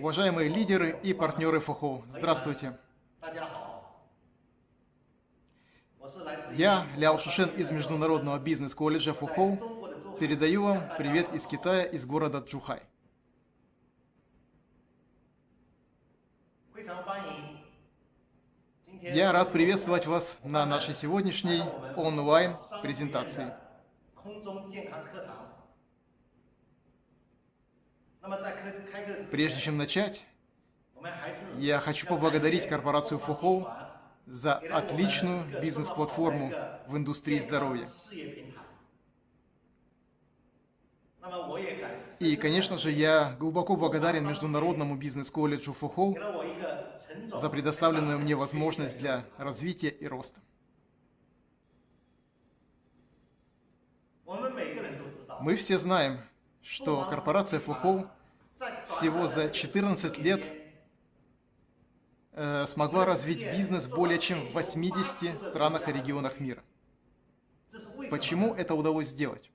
Уважаемые лидеры и партнеры ФОХО, здравствуйте. Я, Ляо Шушен из Международного бизнес-колледжа ФОХО, передаю вам привет из Китая, из города Джухай. Я рад приветствовать вас на нашей сегодняшней онлайн-презентации. Прежде чем начать, я хочу поблагодарить корпорацию Фухоу за отличную бизнес-платформу в индустрии здоровья. И, конечно же, я глубоко благодарен Международному бизнес-колледжу Фухоу за предоставленную мне возможность для развития и роста. Мы все знаем, что корпорация Фухоу всего за 14 лет э, смогла развить бизнес более чем в 80 странах и регионах мира. Почему это удалось сделать?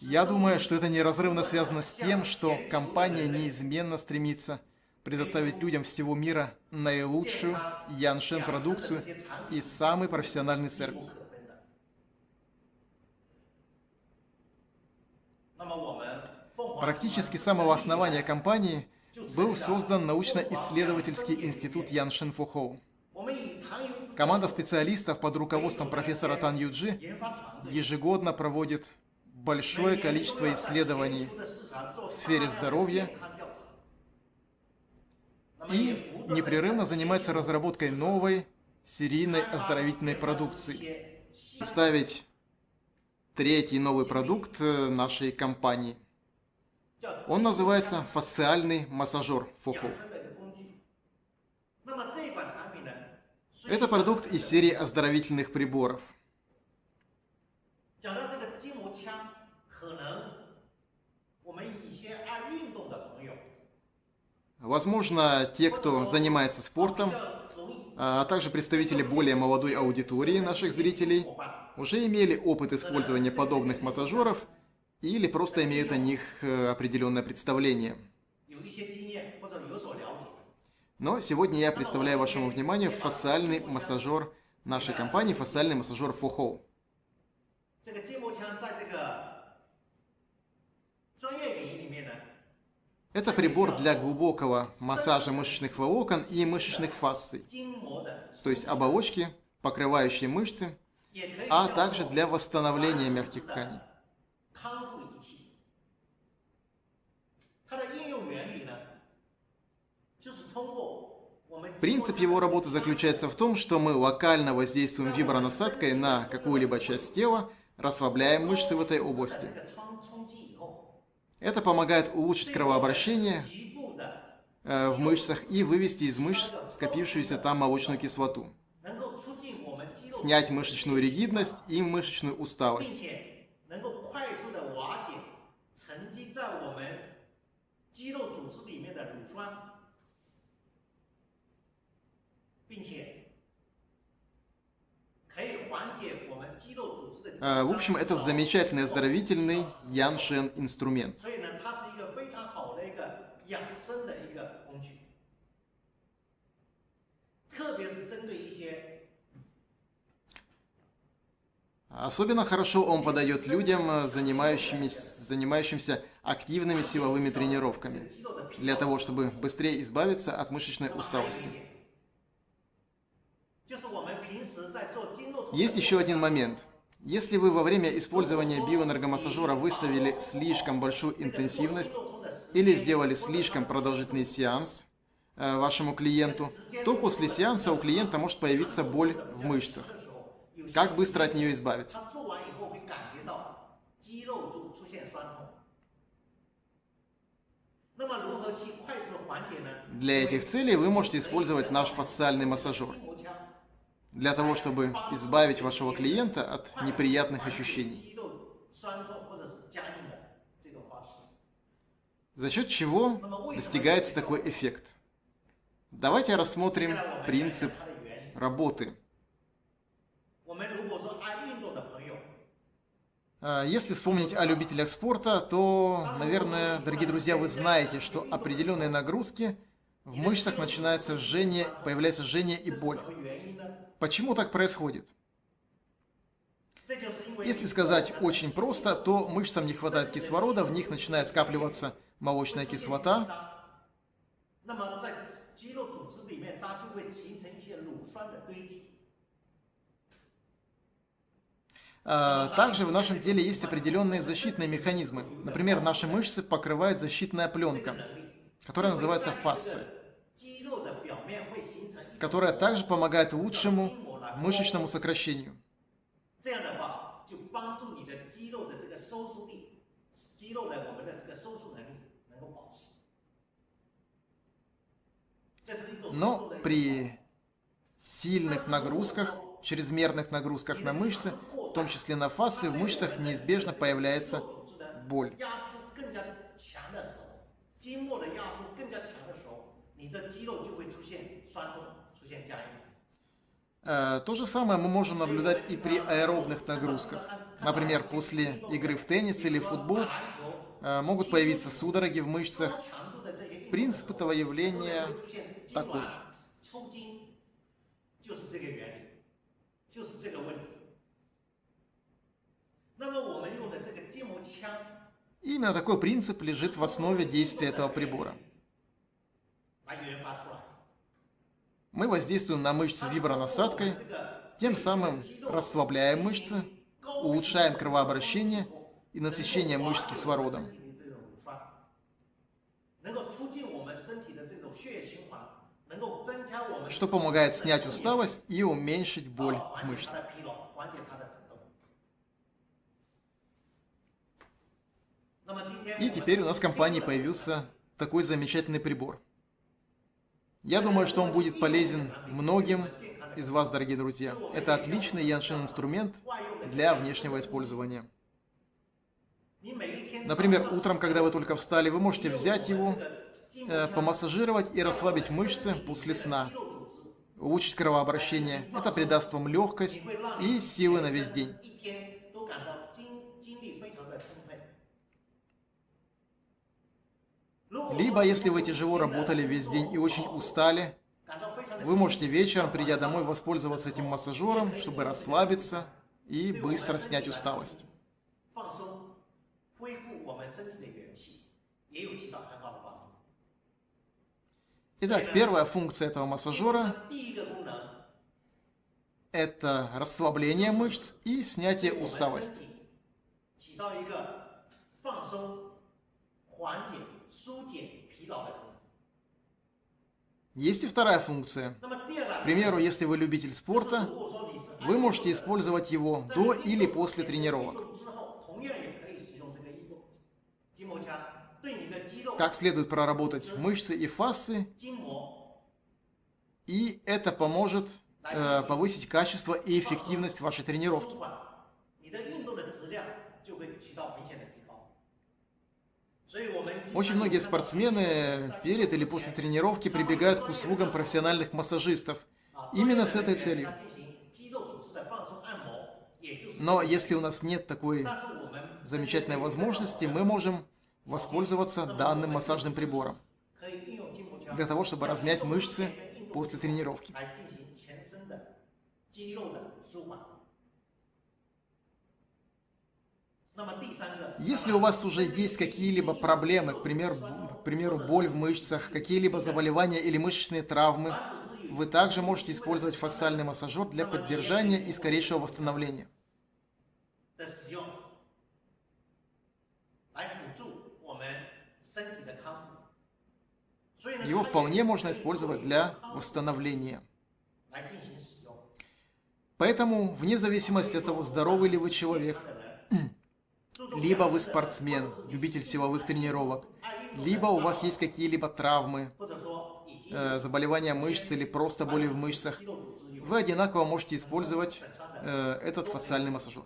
Я думаю, что это неразрывно связано с тем, что компания неизменно стремится предоставить людям всего мира наилучшую Яншен продукцию и самый профессиональный сервис. Практически с самого основания компании был создан научно-исследовательский институт Ян Шенфухоу. Команда специалистов под руководством профессора Тан Юджи ежегодно проводит большое количество исследований в сфере здоровья и непрерывно занимается разработкой новой серийной оздоровительной продукции. Представить третий новый продукт э, нашей компании. Он называется фасциальный массажер ФОХО. Это продукт из серии оздоровительных приборов. Возможно, те, кто занимается спортом, а также представители более молодой аудитории наших зрителей, уже имели опыт использования подобных массажеров или просто имеют о них э, определенное представление. Но сегодня я представляю вашему вниманию фасциальный массажер нашей компании, фасциальный массажер Фохоу. Это прибор для глубокого массажа мышечных волокон и мышечных фасций, то есть оболочки, покрывающие мышцы, а также для восстановления мягких тканей. Принцип его работы заключается в том, что мы локально воздействуем вибронасадкой на какую-либо часть тела, расслабляем мышцы в этой области. Это помогает улучшить кровообращение э, в мышцах и вывести из мышц скопившуюся там молочную кислоту снять мышечную ригидность и мышечную усталость. В общем, это замечательный оздоровительный Яншен инструмент. Особенно хорошо он подойдет людям, э, занимающимся, занимающимся активными силовыми тренировками, для того, чтобы быстрее избавиться от мышечной усталости. Есть еще один момент. Если вы во время использования биоэнергомассажера выставили слишком большую интенсивность или сделали слишком продолжительный сеанс э, вашему клиенту, то после сеанса у клиента может появиться боль в мышцах. Как быстро от нее избавиться? Для этих целей вы можете использовать наш фасциальный массажер. Для того, чтобы избавить вашего клиента от неприятных ощущений. За счет чего достигается такой эффект? Давайте рассмотрим принцип работы А, если вспомнить о любителях спорта, то, наверное, дорогие друзья, вы знаете, что определенные нагрузки в мышцах начинается жжение, появляется жжение и боль. Почему так происходит? Если сказать очень просто, то мышцам не хватает кислорода, в них начинает скапливаться молочная кислота. А, также в нашем теле есть определенные защитные механизмы. Например, наши мышцы покрывает защитная пленка, которая называется фасция, которая также помогает лучшему мышечному сокращению. Но при сильных нагрузках, чрезмерных нагрузках на мышцы, в том числе на фасции, в мышцах неизбежно появляется боль. Э, то же самое мы можем наблюдать и при аэробных нагрузках. Например, после игры в теннис или футбол э, могут появиться судороги в мышцах. Принцип этого явления такой же. Именно такой принцип лежит в основе действия этого прибора. Мы воздействуем на мышцы вибронасадкой, тем самым расслабляем мышцы, улучшаем кровообращение и насыщение мышц кислородом. Что помогает снять усталость и уменьшить боль в мышцах. И теперь у нас в компании появился такой замечательный прибор – я думаю, что он будет полезен многим из вас, дорогие друзья. Это отличный Яншин инструмент для внешнего использования. Например, утром, когда вы только встали, вы можете взять его, э, помассажировать и расслабить мышцы после сна. Улучшить кровообращение. Это придаст вам легкость и силы на весь день. Либо, если вы тяжело работали весь день и очень устали, вы можете вечером, придя домой, воспользоваться этим массажером, чтобы расслабиться и быстро снять усталость. Итак, первая функция этого массажера – это расслабление мышц и снятие усталости. Есть и вторая функция. К примеру, если вы любитель спорта, вы можете использовать его до или после тренировок. Как следует проработать мышцы и фасции, и это поможет э, повысить качество и эффективность вашей тренировки. Очень многие спортсмены перед или после тренировки прибегают к услугам профессиональных массажистов именно с этой целью. Но если у нас нет такой замечательной возможности, мы можем воспользоваться данным массажным прибором для того, чтобы размять мышцы после тренировки. Если у вас уже есть какие-либо проблемы, к примеру, к примеру, боль в мышцах, какие-либо заболевания или мышечные травмы, вы также можете использовать фасциальный массажер для поддержания и скорейшего восстановления. Его вполне можно использовать для восстановления. Поэтому, вне зависимости от того, здоровый ли вы человек, либо вы спортсмен, любитель силовых тренировок, либо у вас есть какие-либо травмы, э, заболевания мышц или просто боли в мышцах, вы одинаково можете использовать э, этот фасциальный массажер.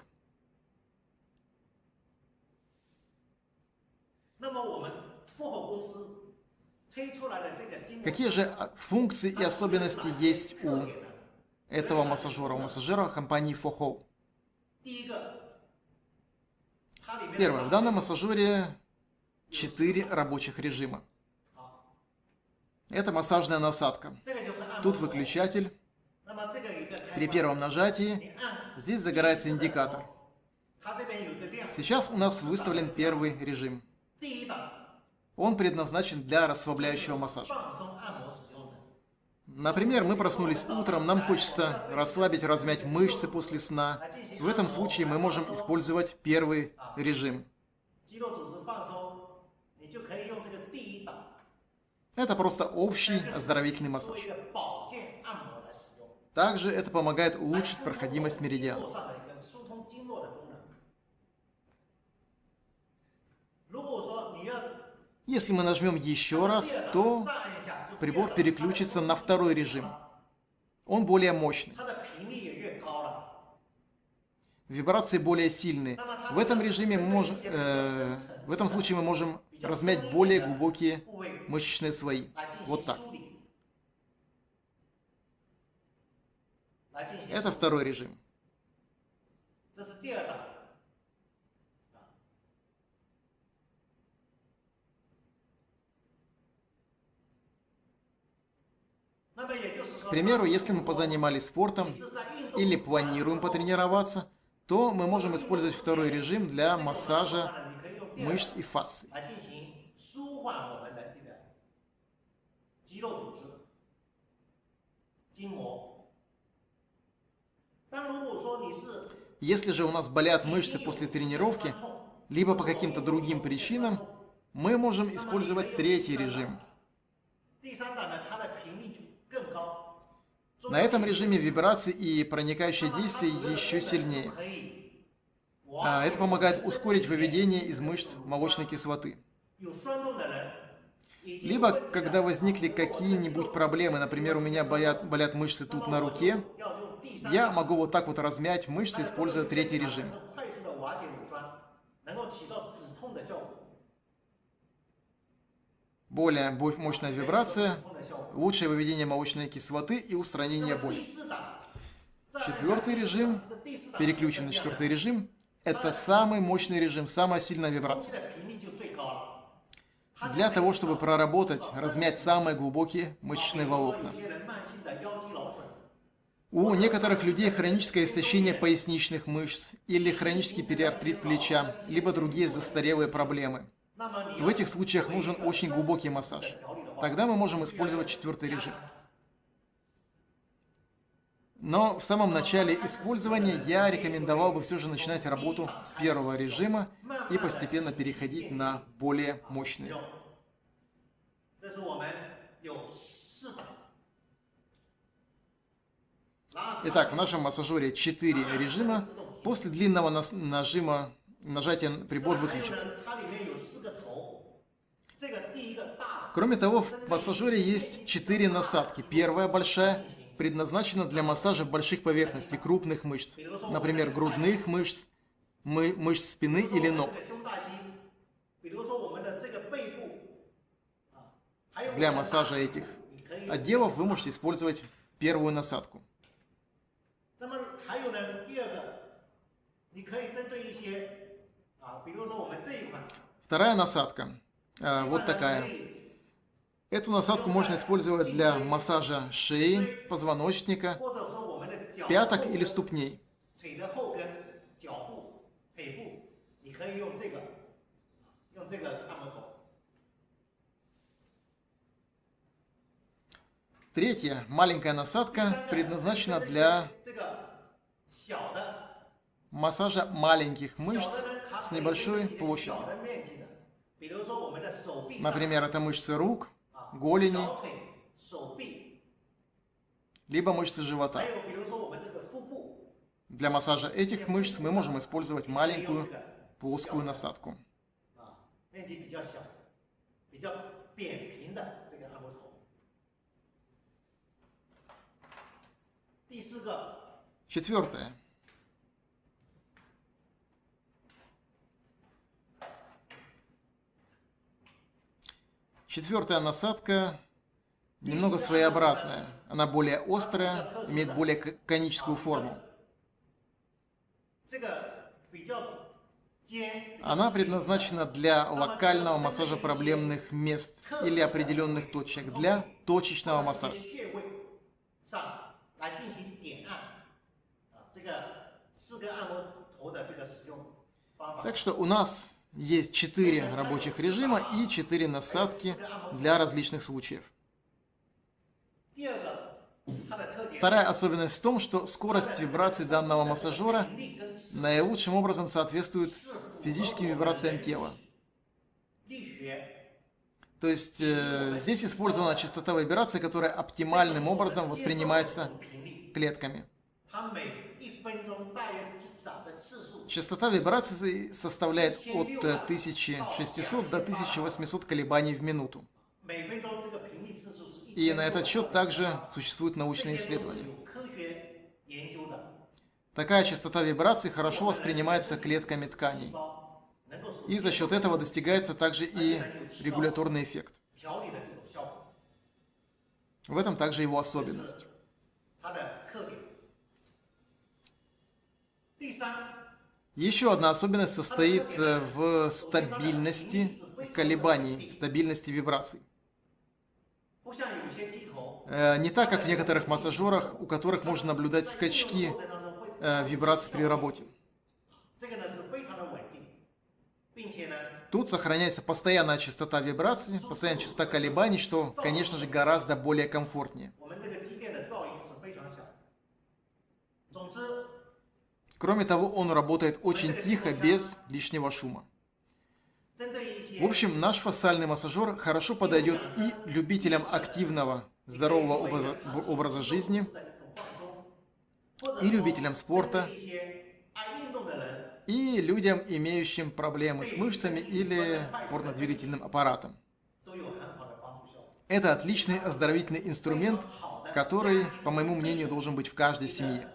Какие же а, функции и особенности есть у этого массажера, у массажера компании Foho? Первое. В данном массажере 4 рабочих режима. Это массажная насадка. Тут выключатель. При первом нажатии здесь загорается индикатор. Сейчас у нас выставлен первый режим. Он предназначен для расслабляющего массажа. Например, мы проснулись утром, нам хочется расслабить, размять мышцы после сна. В этом случае мы можем использовать первый режим. Это просто общий оздоровительный массаж. Также это помогает улучшить проходимость меридиана. Если мы нажмем еще раз, то прибор переключится на второй режим. Он более мощный. Вибрации более сильные. В этом режиме можем, э, в этом случае мы можем размять более глубокие мышечные слои. Вот так. Это второй режим. К примеру, если мы позанимались спортом или планируем потренироваться, то мы можем использовать второй режим для массажа мышц и фасций. Если же у нас болят мышцы после тренировки, либо по каким-то другим причинам, мы можем использовать третий режим. На этом режиме вибрации и проникающее действие еще сильнее. А это помогает ускорить выведение из мышц молочной кислоты. Либо, когда возникли какие-нибудь проблемы, например, у меня болят, болят мышцы тут на руке, я могу вот так вот размять мышцы, используя третий режим. Более мощная вибрация, лучшее выведение молочной кислоты и устранение боли. Четвертый режим, переключен на четвертый режим, это самый мощный режим, самая сильная вибрация. Для того, чтобы проработать, размять самые глубокие мышечные волокна. У некоторых людей хроническое истощение поясничных мышц или хронический периартрит плеча, либо другие застарелые проблемы. В этих случаях нужен очень глубокий массаж. Тогда мы можем использовать четвертый режим. Но в самом начале использования я рекомендовал бы все же начинать работу с первого режима и постепенно переходить на более мощные. Итак, в нашем массажере 4 режима. После длинного нажима, нажатия прибор выключится. Кроме того, в массажере есть 4 насадки. Первая большая предназначена для массажа больших поверхностей, крупных мышц, например, грудных мышц, мы, мышц спины или ног. Для массажа этих отделов вы можете использовать первую насадку. Вторая насадка, э, вот такая. Эту насадку можно использовать для массажа шеи, позвоночника, пяток или ступней. Третья маленькая насадка предназначена для массажа маленьких мышц с небольшой площадью. Например, это мышцы рук, голени, либо мышцы живота. Для массажа этих мышц мы можем использовать маленькую плоскую насадку. Четвертое. Четвертая насадка немного своеобразная. Она более острая, имеет более коническую форму. Она предназначена для локального массажа проблемных мест или определенных точек, для точечного массажа. Так что у нас есть 4 рабочих режима и 4 насадки для различных случаев. Вторая особенность в том, что скорость вибраций данного массажера наилучшим образом соответствует физическим вибрациям тела. То есть э, здесь использована частота вибрации, которая оптимальным образом воспринимается клетками. Частота вибраций составляет от 1600 э, до 1800 колебаний в минуту. И на этот счет также существуют научные исследования. Такая частота вибраций хорошо воспринимается клетками тканей. И за счет этого достигается также и регуляторный эффект. В этом также его особенность. Еще одна особенность состоит э, в стабильности колебаний, стабильности вибраций. Э, не так, как в некоторых массажерах, у которых можно наблюдать скачки э, вибраций при работе. Тут сохраняется постоянная частота вибраций, постоянная частота колебаний, что, конечно же, гораздо более комфортнее. Кроме того, он работает очень тихо, без лишнего шума. В общем, наш фасциальный массажер хорошо подойдет и любителям активного, здорового образа, образа жизни, и любителям спорта, и людям, имеющим проблемы с мышцами или порнодвигательным аппаратом. Это отличный оздоровительный инструмент, который, по моему мнению, должен быть в каждой семье.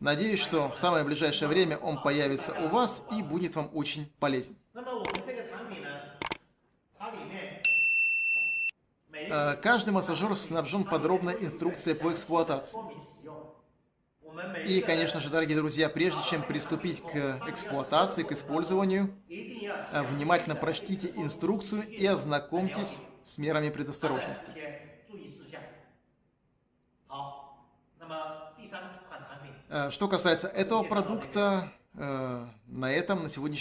Надеюсь, что в самое ближайшее время он появится у вас и будет вам очень полезен. Каждый массажер снабжен подробной инструкцией по эксплуатации. И, конечно же, дорогие друзья, прежде чем приступить к эксплуатации, к использованию, внимательно прочтите инструкцию и ознакомьтесь с мерами предосторожности. Что касается этого продукта, э, на этом на сегодняшний